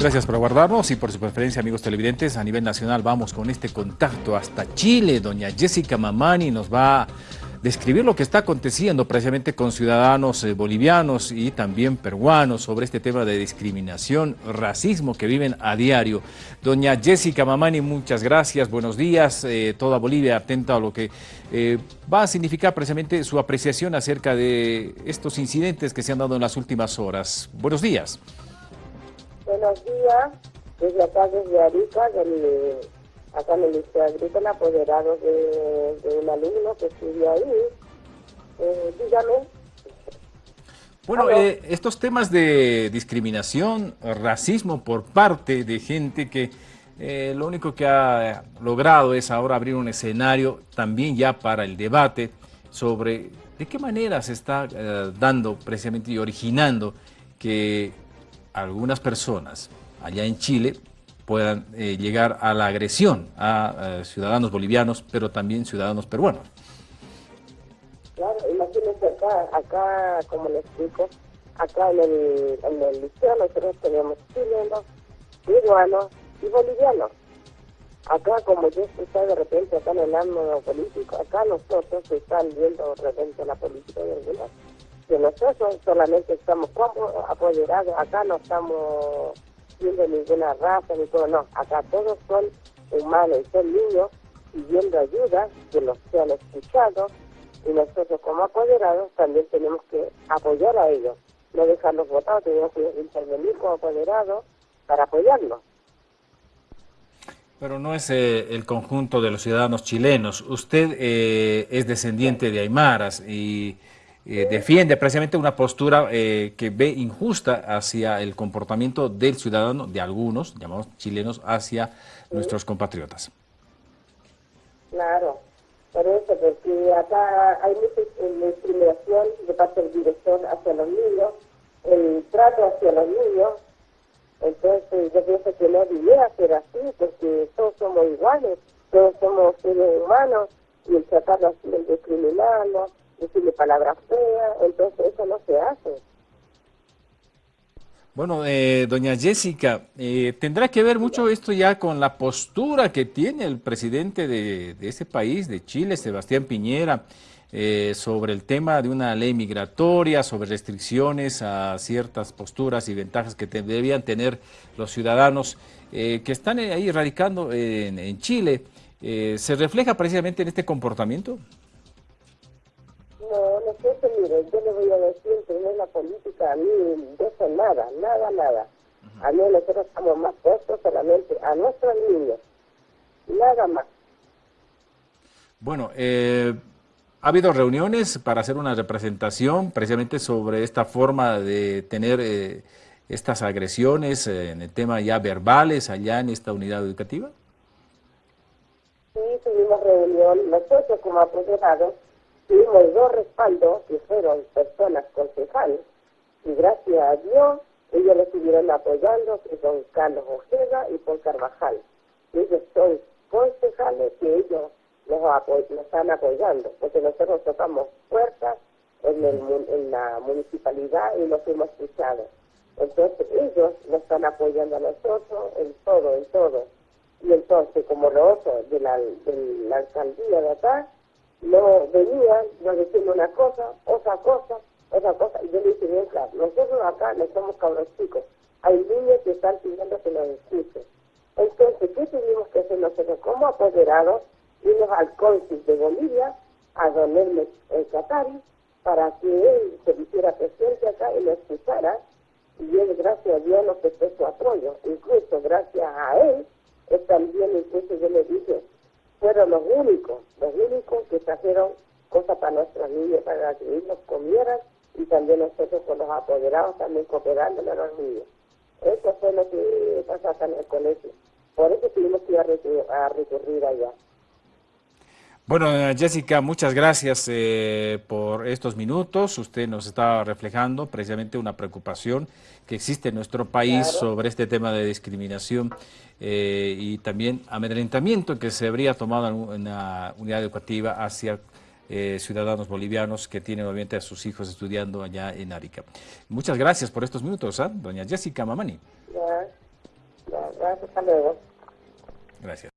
Gracias por aguardarnos y por su preferencia, amigos televidentes. A nivel nacional vamos con este contacto hasta Chile. Doña Jessica Mamani nos va a describir lo que está aconteciendo precisamente con ciudadanos eh, bolivianos y también peruanos sobre este tema de discriminación, racismo que viven a diario. Doña Jessica Mamani, muchas gracias, buenos días. Eh, toda Bolivia atenta a lo que eh, va a significar precisamente su apreciación acerca de estos incidentes que se han dado en las últimas horas. Buenos días. Buenos días, desde acá, desde Arica, del, acá en el Liceo Agrícola, apoderado de, de, un alumno que estudia ahí. Eh, dígame. Bueno, eh, estos temas de discriminación, racismo por parte de gente que eh, lo único que ha logrado es ahora abrir un escenario también ya para el debate sobre de qué manera se está eh, dando precisamente y originando que algunas personas allá en Chile puedan eh, llegar a la agresión a, a, ciudadanos bolivianos, pero también ciudadanos peruanos. Claro, imagínense acá, acá, como les explico, acá en el, en el liceo nosotros tenemos chilenos, peruanos y bolivianos. Acá, como yo está de repente acá en el ámbito político, acá nosotros están viendo de repente la política de algunos que nosotros solamente estamos como apoderados, acá no estamos viendo ninguna raza ni todo, no, acá todos son humanos y son niños pidiendo ayuda, que los sean escuchados y nosotros como apoderados también tenemos que apoyar a ellos, no dejarlos votados, tenemos que intervenir como apoderados para apoyarlos. Pero no es eh, el conjunto de los ciudadanos chilenos. Usted eh, es descendiente de Aymaras y eh, defiende precisamente una postura eh, que ve injusta hacia el comportamiento del ciudadano, de algunos, llamados chilenos, hacia sí. nuestros compatriotas. Claro, por eso, porque acá hay mucha discriminación de parte del director hacia los niños, el trato hacia los niños, entonces yo pienso que no debiera ser así, porque todos somos iguales, todos somos seres humanos, y el tratarlo así, el discriminarlos, decirle palabras feas, entonces eso no se hace. Bueno, eh, doña Jessica, eh, ¿tendrá que ver mucho esto ya con la postura que tiene el presidente de, de ese país, de Chile, Sebastián Piñera, eh, sobre el tema de una ley migratoria, sobre restricciones a ciertas posturas y ventajas que te, debían tener los ciudadanos eh, que están ahí radicando en, en Chile? Eh, ¿Se refleja precisamente en este comportamiento? Sé, mire, yo le voy a decir que no es la política, a mí de eso nada, nada, nada. Uh -huh. A mí nosotros estamos más puestos solamente a nuestros niños, nada más. Bueno, eh, ¿ha habido reuniones para hacer una representación precisamente sobre esta forma de tener eh, estas agresiones eh, en el tema ya verbales allá en esta unidad educativa? Sí, tuvimos reunión, nosotros como apoderados tuvimos dos respaldos que fueron personas concejales y gracias a Dios ellos lo estuvieron apoyando, que son Carlos Ojeda y Paul Carvajal. Ellos son concejales que ellos nos, nos están apoyando, porque nosotros tocamos puertas en, el, en la municipalidad y nos hemos escuchado. Entonces ellos nos están apoyando a nosotros en todo, en todo. Y entonces, como los otros de la, de la alcaldía de acá, no venían, nos decían una cosa, otra cosa, otra cosa, y yo le dije bien claro, nosotros acá no somos cabros chicos, hay niños que están pidiendo que nos escuchen. Entonces, ¿qué tuvimos que hacer nosotros como apoderados? Irnos al cónsul de Bolivia, a don Hermes el Catari, para que él se hiciera presente acá y lo escuchara, y él, gracias a Dios, nos prestó su apoyo. Incluso gracias a él también, incluso yo le dije, fueron los únicos, los únicos que trajeron cosas para nuestros niños, para que ellos comieran y también nosotros con los apoderados también cooperándole a los niños. Eso fue lo que pasa acá en el colegio. Por eso tuvimos que ir a recurrir allá. Bueno, Jessica, muchas gracias eh, por estos minutos. Usted nos está reflejando precisamente una preocupación que existe en nuestro país claro. sobre este tema de discriminación eh, y también amedrentamiento que se habría tomado en una unidad educativa hacia eh, ciudadanos bolivianos que tienen obviamente a sus hijos estudiando allá en Arica. Muchas gracias por estos minutos, ¿eh? doña Jessica Mamani. Hasta luego. Gracias.